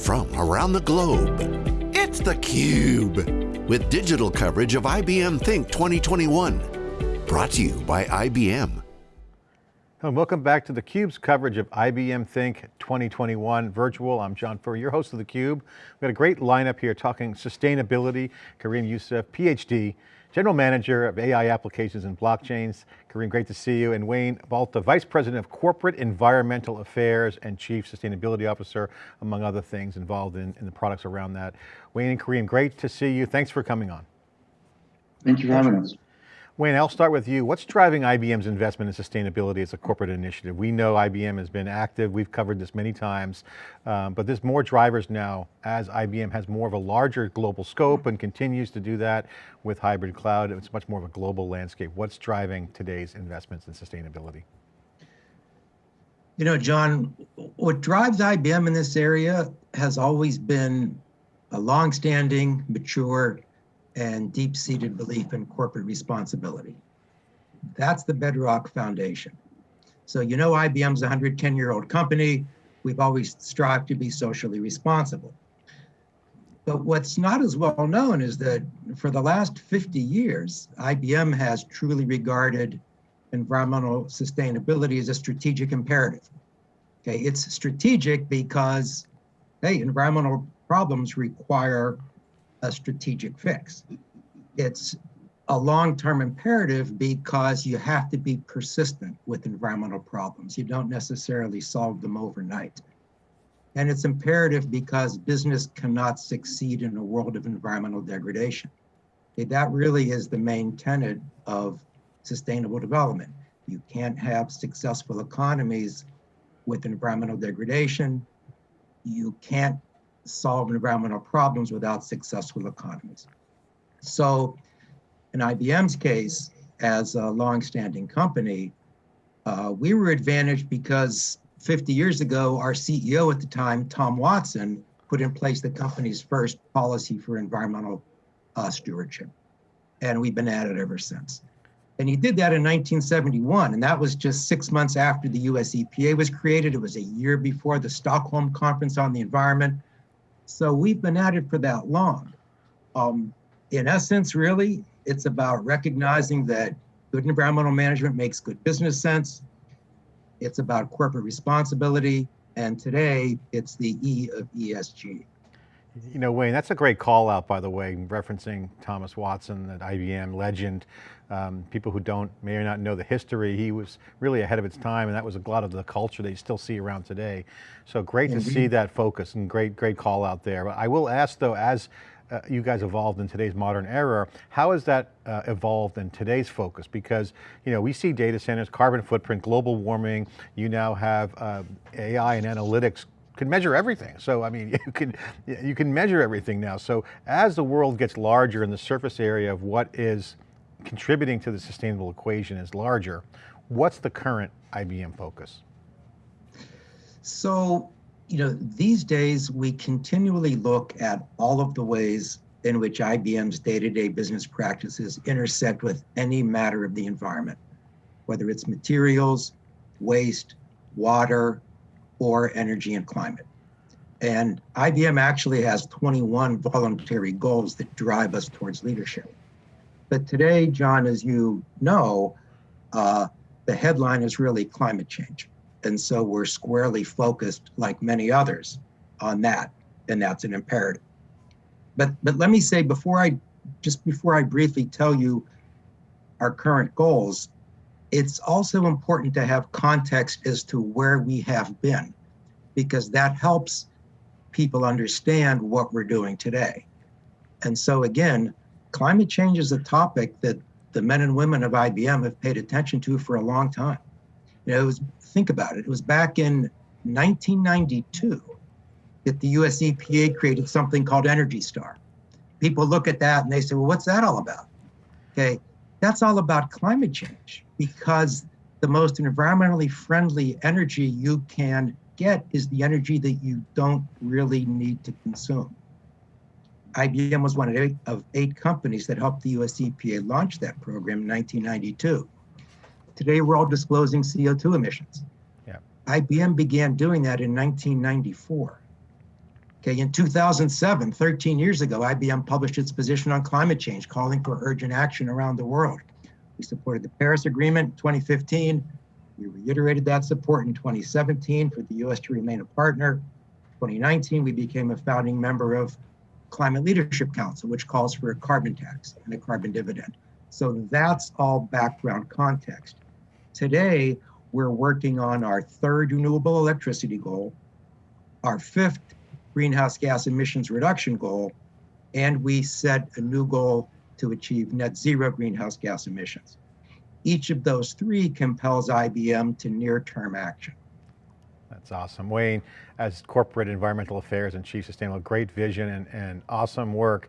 from around the globe. It's theCUBE, with digital coverage of IBM Think 2021. Brought to you by IBM. And welcome back to theCUBE's coverage of IBM Think 2021 virtual. I'm John Furrier, your host of theCUBE. We've got a great lineup here talking sustainability. Kareem Yusuf, PhD, General Manager of AI Applications and Blockchains. Kareem, great to see you. And Wayne Balta, Vice President of Corporate Environmental Affairs and Chief Sustainability Officer, among other things involved in, in the products around that. Wayne and Kareem, great to see you. Thanks for coming on. Thank you for having us. Wayne, I'll start with you. What's driving IBM's investment in sustainability as a corporate initiative? We know IBM has been active, we've covered this many times, um, but there's more drivers now as IBM has more of a larger global scope and continues to do that with hybrid cloud. It's much more of a global landscape. What's driving today's investments in sustainability? You know, John, what drives IBM in this area has always been a longstanding, mature, and deep-seated belief in corporate responsibility. That's the bedrock foundation. So you know IBM's a 110-year-old company. We've always strived to be socially responsible. But what's not as well known is that for the last 50 years, IBM has truly regarded environmental sustainability as a strategic imperative. Okay, it's strategic because, hey, environmental problems require a strategic fix. It's a long-term imperative because you have to be persistent with environmental problems. You don't necessarily solve them overnight. And it's imperative because business cannot succeed in a world of environmental degradation. Okay, that really is the main tenet of sustainable development. You can't have successful economies with environmental degradation. You can't solve environmental problems without successful economies. So in IBM's case, as a long-standing company, uh, we were advantaged because 50 years ago, our CEO at the time, Tom Watson, put in place the company's first policy for environmental uh, stewardship. And we've been at it ever since. And he did that in 1971, and that was just six months after the US EPA was created. It was a year before the Stockholm Conference on the Environment. So we've been at it for that long. Um, in essence, really, it's about recognizing that good environmental management makes good business sense. It's about corporate responsibility. And today, it's the E of ESG. You know, Wayne, that's a great call out, by the way, referencing Thomas Watson, at IBM legend. Um, people who don't, may or not know the history, he was really ahead of its time and that was a lot of the culture that you still see around today. So great Indeed. to see that focus and great, great call out there. I will ask though, as uh, you guys evolved in today's modern era, how has that uh, evolved in today's focus? Because you know we see data centers, carbon footprint, global warming, you now have uh, AI and analytics can measure everything. So I mean, you can, you can measure everything now. So as the world gets larger in the surface area of what is contributing to the sustainable equation is larger, what's the current IBM focus? So, you know, these days we continually look at all of the ways in which IBM's day-to-day -day business practices intersect with any matter of the environment, whether it's materials, waste, water, or energy and climate. And IBM actually has 21 voluntary goals that drive us towards leadership. But today, John, as you know, uh, the headline is really climate change. And so we're squarely focused, like many others, on that. And that's an imperative. But, but let me say before I, just before I briefly tell you our current goals, it's also important to have context as to where we have been, because that helps people understand what we're doing today. And so again, climate change is a topic that the men and women of IBM have paid attention to for a long time. You know, was, think about it. It was back in 1992 that the US EPA created something called Energy Star. People look at that and they say, well, what's that all about? Okay, that's all about climate change because the most environmentally friendly energy you can get is the energy that you don't really need to consume. IBM was one of eight, of eight companies that helped the US EPA launch that program in 1992. Today, we're all disclosing CO2 emissions. Yeah. IBM began doing that in 1994. Okay, in 2007, 13 years ago, IBM published its position on climate change, calling for urgent action around the world. We supported the Paris Agreement in 2015. We reiterated that support in 2017 for the US to remain a partner. 2019, we became a founding member of Climate Leadership Council, which calls for a carbon tax and a carbon dividend. So that's all background context. Today, we're working on our third renewable electricity goal, our fifth greenhouse gas emissions reduction goal, and we set a new goal to achieve net zero greenhouse gas emissions. Each of those three compels IBM to near-term action. That's awesome. Wayne, as Corporate Environmental Affairs and Chief Sustainable, great vision and, and awesome work.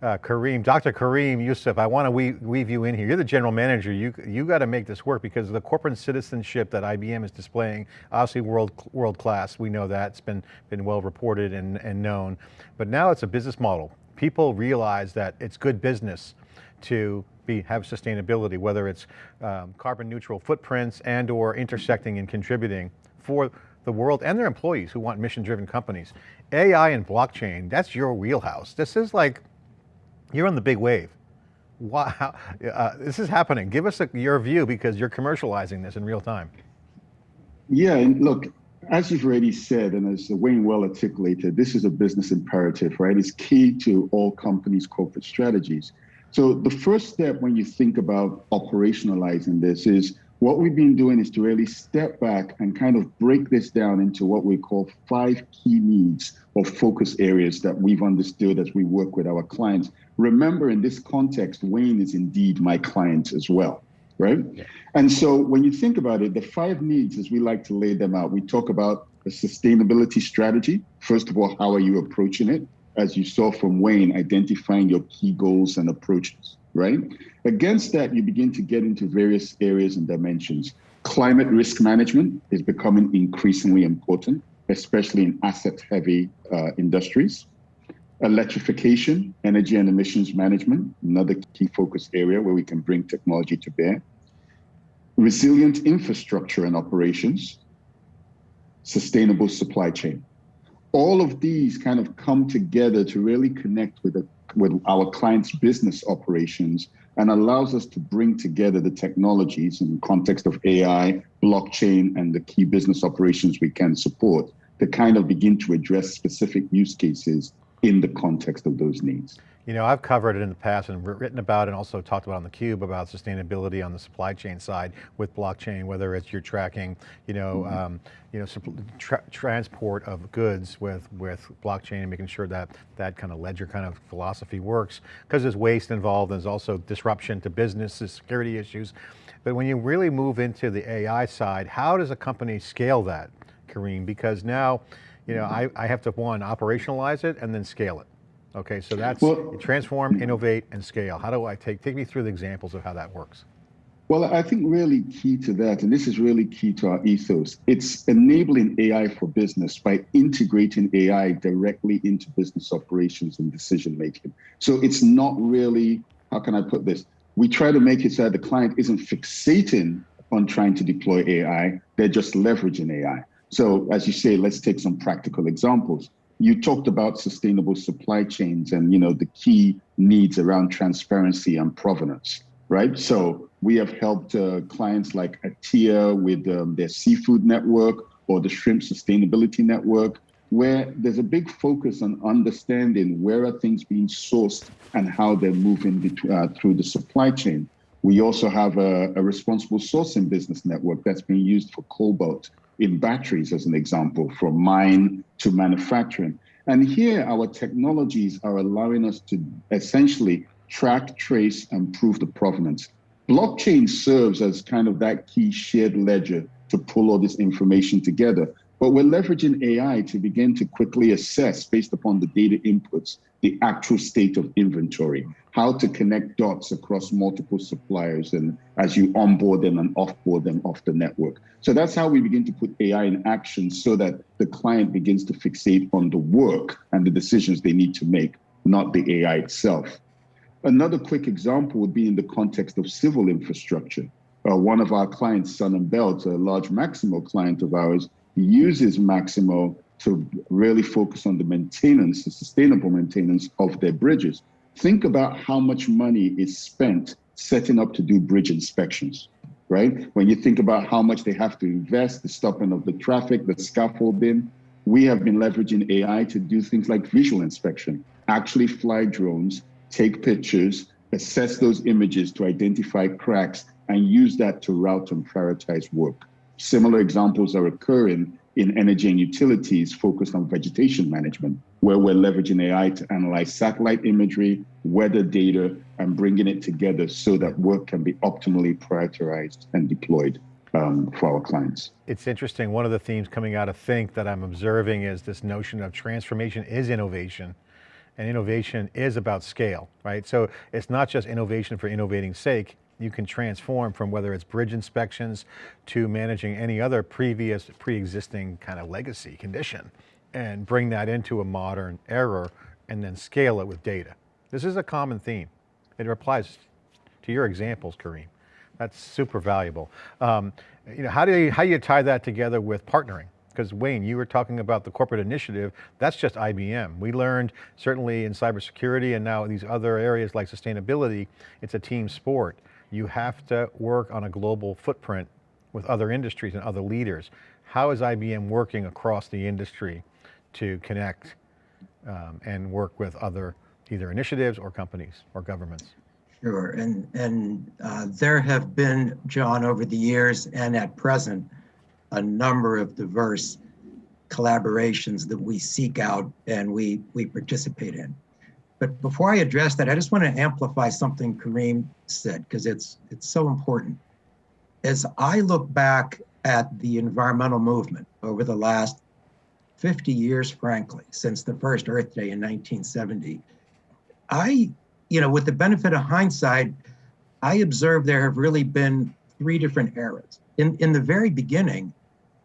Uh, Kareem, Dr. Kareem Yusuf, I want to weave, weave, you in here. You're the general manager. You you got to make this work because the corporate citizenship that IBM is displaying, obviously world world class. We know that it's been been well reported and, and known, but now it's a business model. People realize that it's good business to be have sustainability, whether it's um, carbon neutral footprints and or intersecting and contributing for the world and their employees who want mission driven companies. AI and blockchain, that's your wheelhouse. This is like you're on the big wave. Wow, uh, this is happening. Give us a, your view because you're commercializing this in real time. Yeah, and look, as you've already said, and as Wayne well articulated, this is a business imperative, right? It's key to all companies' corporate strategies. So the first step when you think about operationalizing this is what we've been doing is to really step back and kind of break this down into what we call five key needs or focus areas that we've understood as we work with our clients. Remember, in this context, Wayne is indeed my client as well, right? Yeah. And so when you think about it, the five needs, as we like to lay them out, we talk about a sustainability strategy. First of all, how are you approaching it? As you saw from Wayne, identifying your key goals and approaches right? Against that, you begin to get into various areas and dimensions. Climate risk management is becoming increasingly important, especially in asset heavy uh, industries. Electrification, energy and emissions management, another key focus area where we can bring technology to bear. Resilient infrastructure and operations, sustainable supply chain. All of these kind of come together to really connect with a with our clients' business operations and allows us to bring together the technologies in the context of AI, blockchain, and the key business operations we can support to kind of begin to address specific use cases in the context of those needs. You know, I've covered it in the past and written about and also talked about on theCUBE about sustainability on the supply chain side with blockchain, whether it's you're tracking, you know, mm -hmm. um, you know, tra transport of goods with, with blockchain and making sure that that kind of ledger kind of philosophy works because there's waste involved, and there's also disruption to businesses, security issues. But when you really move into the AI side, how does a company scale that, Kareem? Because now, you know, I, I have to one, operationalize it and then scale it. Okay, so that's well, transform, innovate, and scale. How do I take, take me through the examples of how that works? Well, I think really key to that, and this is really key to our ethos, it's enabling AI for business by integrating AI directly into business operations and decision making. So it's not really, how can I put this? We try to make it so that the client isn't fixating on trying to deploy AI, they're just leveraging AI. So as you say, let's take some practical examples. You talked about sustainable supply chains and you know the key needs around transparency and provenance right? So we have helped uh, clients like atia with um, their seafood network or the shrimp sustainability network where there's a big focus on understanding where are things being sourced and how they're moving uh, through the supply chain. We also have a, a responsible sourcing business network that's being used for cobalt in batteries, as an example, from mine to manufacturing. And here, our technologies are allowing us to essentially track, trace, and prove the provenance. Blockchain serves as kind of that key shared ledger to pull all this information together. But we're leveraging AI to begin to quickly assess, based upon the data inputs, the actual state of inventory, how to connect dots across multiple suppliers and as you onboard them and offboard them off the network. So that's how we begin to put AI in action so that the client begins to fixate on the work and the decisions they need to make, not the AI itself. Another quick example would be in the context of civil infrastructure. Uh, one of our clients, Sund & Bælt, a large Maximo client of ours, uses Maximo to really focus on the maintenance, the sustainable maintenance of their bridges. Think about how much money is spent setting up to do bridge inspections, right? When you think about how much they have to invest, the stopping of the traffic, the scaffolding, we have been leveraging AI to do things like visual inspection, actually fly drones, take pictures, assess those images to identify cracks, and use that to route and prioritize work. Similar examples are occurring in energy and utilities focused on vegetation management, where we're leveraging AI to analyze satellite imagery, weather data, and bringing it together so that work can be optimally prioritized and deployed um, for our clients. It's interesting, one of the themes coming out of Think that I'm observing is this notion of transformation is innovation and innovation is about scale, right? So it's not just innovation for innovating sake, you can transform from whether it's bridge inspections to managing any other previous pre-existing kind of legacy condition and bring that into a modern error and then scale it with data. This is a common theme. It applies to your examples, Kareem. That's super valuable. Um, you know, how do you, how do you tie that together with partnering? Because Wayne, you were talking about the corporate initiative, that's just IBM. We learned certainly in cybersecurity and now these other areas like sustainability, it's a team sport you have to work on a global footprint with other industries and other leaders. How is IBM working across the industry to connect um, and work with other either initiatives or companies or governments? Sure, and, and uh, there have been, John, over the years and at present, a number of diverse collaborations that we seek out and we, we participate in. But before I address that, I just want to amplify something Kareem said because it's it's so important. As I look back at the environmental movement over the last 50 years, frankly, since the first Earth Day in 1970, I, you know, with the benefit of hindsight, I observe there have really been three different eras. In, in the very beginning,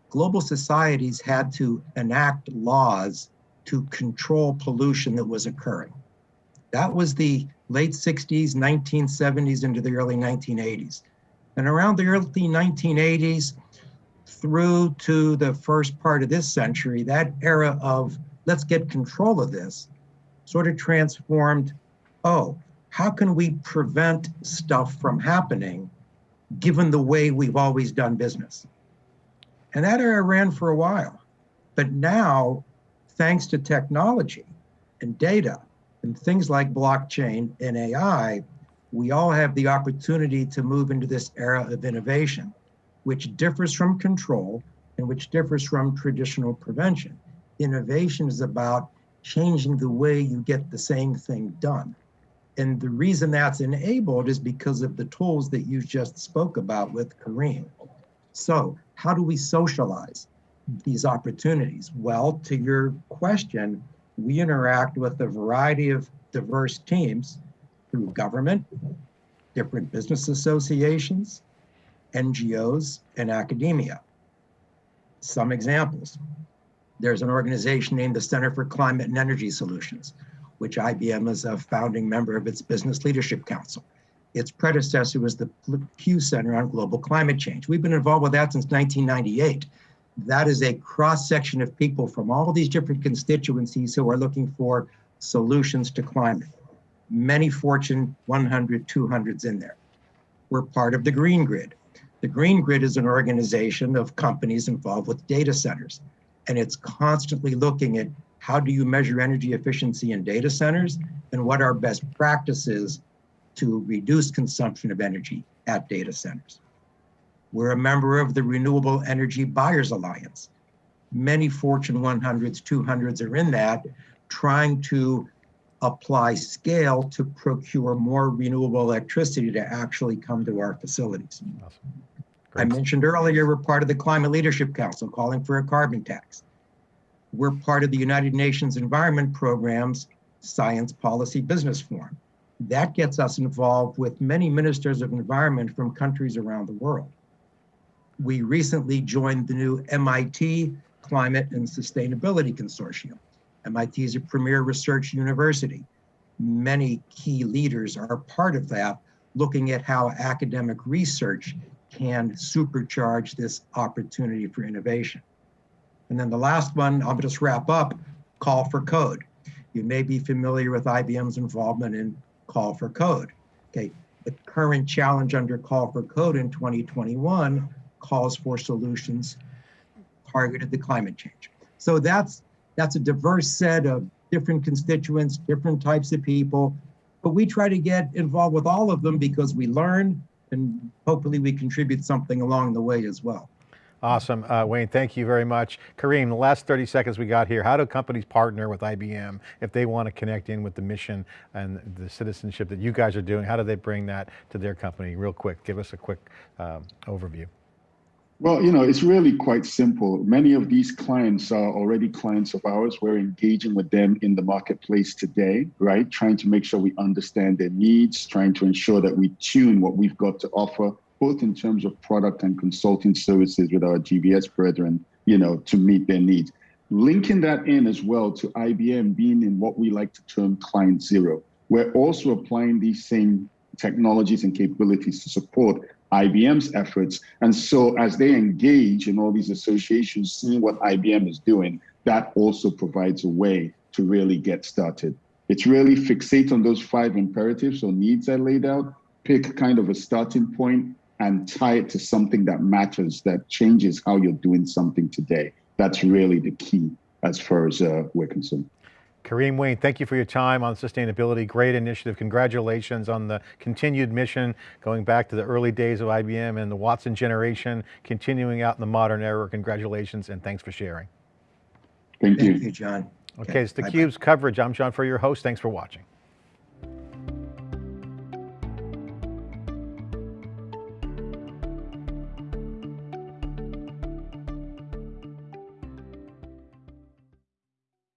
global societies had to enact laws to control pollution that was occurring. That was the late 60s, 1970s into the early 1980s. And around the early 1980s through to the first part of this century, that era of let's get control of this sort of transformed, oh, how can we prevent stuff from happening given the way we've always done business? And that era ran for a while. But now, thanks to technology and data, and things like blockchain and AI, we all have the opportunity to move into this era of innovation, which differs from control and which differs from traditional prevention. Innovation is about changing the way you get the same thing done. And the reason that's enabled is because of the tools that you just spoke about with Kareem. So, how do we socialize these opportunities? Well, to your question, we interact with a variety of diverse teams through government, different business associations, NGOs, and academia. Some examples. There's an organization named the Center for Climate and Energy Solutions, which IBM is a founding member of its Business Leadership Council. Its predecessor was the Pew Center on Global Climate Change. We've been involved with that since 1998 that is a cross section of people from all these different constituencies who are looking for solutions to climate. Many Fortune 100, 200s in there. We're part of the Green Grid. The Green Grid is an organization of companies involved with data centers, and it's constantly looking at how do you measure energy efficiency in data centers and what are best practices to reduce consumption of energy at data centers. We're a member of the Renewable Energy Buyers Alliance. Many Fortune 100s, 200s are in that, trying to apply scale to procure more renewable electricity to actually come to our facilities. Awesome. I mentioned earlier, we're part of the Climate Leadership Council calling for a carbon tax. We're part of the United Nations Environment Program's Science Policy Business Forum. That gets us involved with many ministers of environment from countries around the world we recently joined the new MIT Climate and Sustainability Consortium. MIT is a premier research university. Many key leaders are part of that, looking at how academic research can supercharge this opportunity for innovation. And then the last one, I'll just wrap up, call for code. You may be familiar with IBM's involvement in call for code. Okay, the current challenge under call for code in 2021 calls for solutions targeted to climate change. So that's that's a diverse set of different constituents, different types of people, but we try to get involved with all of them because we learn and hopefully we contribute something along the way as well. Awesome, uh, Wayne, thank you very much. Kareem, the last 30 seconds we got here, how do companies partner with IBM if they want to connect in with the mission and the citizenship that you guys are doing? How do they bring that to their company? Real quick, give us a quick um, overview. Well, you know, it's really quite simple. Many of these clients are already clients of ours. We're engaging with them in the marketplace today, right? Trying to make sure we understand their needs, trying to ensure that we tune what we've got to offer, both in terms of product and consulting services with our GBS brethren, you know, to meet their needs. Linking that in as well to IBM being in what we like to term client zero. We're also applying these same technologies and capabilities to support IBM's efforts. And so as they engage in all these associations, seeing what IBM is doing, that also provides a way to really get started. It's really fixate on those five imperatives or needs I laid out, pick kind of a starting point and tie it to something that matters, that changes how you're doing something today. That's really the key as far as uh, we're concerned. Kareem Wayne, thank you for your time on sustainability. Great initiative. Congratulations on the continued mission going back to the early days of IBM and the Watson generation, continuing out in the modern era. Congratulations and thanks for sharing. Thank you. Thank you, John. Okay, it's theCUBE's coverage. I'm John Furrier, your host. Thanks for watching.